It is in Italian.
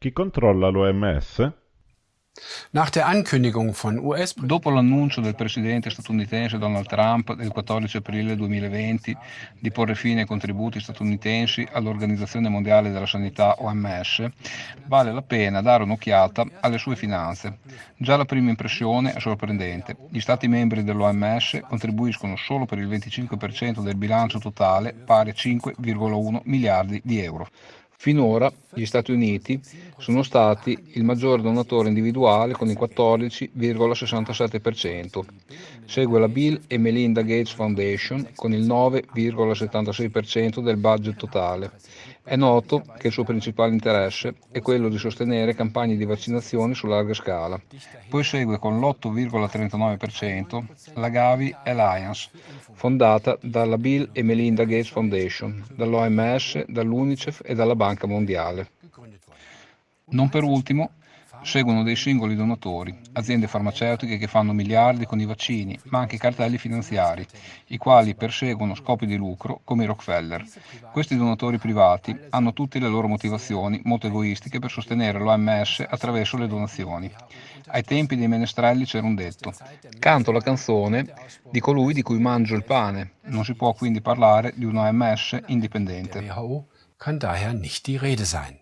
Chi controlla l'OMS? Dopo l'annuncio del presidente statunitense Donald Trump del 14 aprile 2020 di porre fine ai contributi statunitensi all'Organizzazione Mondiale della Sanità OMS, vale la pena dare un'occhiata alle sue finanze. Già la prima impressione è sorprendente. Gli Stati membri dell'OMS contribuiscono solo per il 25% del bilancio totale, pari a 5,1 miliardi di euro. Finora gli Stati Uniti sono stati il maggior donatore individuale con il 14,67%, segue la Bill e Melinda Gates Foundation con il 9,76% del budget totale. È noto che il suo principale interesse è quello di sostenere campagne di vaccinazione su larga scala. Poi segue con l'8,39% la Gavi Alliance, fondata dalla Bill e Melinda Gates Foundation, dall'OMS, dall'UNICEF e dalla Banca Mondiale. Non per ultimo, seguono dei singoli donatori, aziende farmaceutiche che fanno miliardi con i vaccini, ma anche cartelli finanziari, i quali perseguono scopi di lucro come i Rockefeller. Questi donatori privati hanno tutte le loro motivazioni molto egoistiche per sostenere l'OMS attraverso le donazioni. Ai tempi dei menestrelli c'era un detto, canto la canzone di colui di cui mangio il pane. Non si può quindi parlare di un OMS indipendente. kann daher nicht die Rede sein.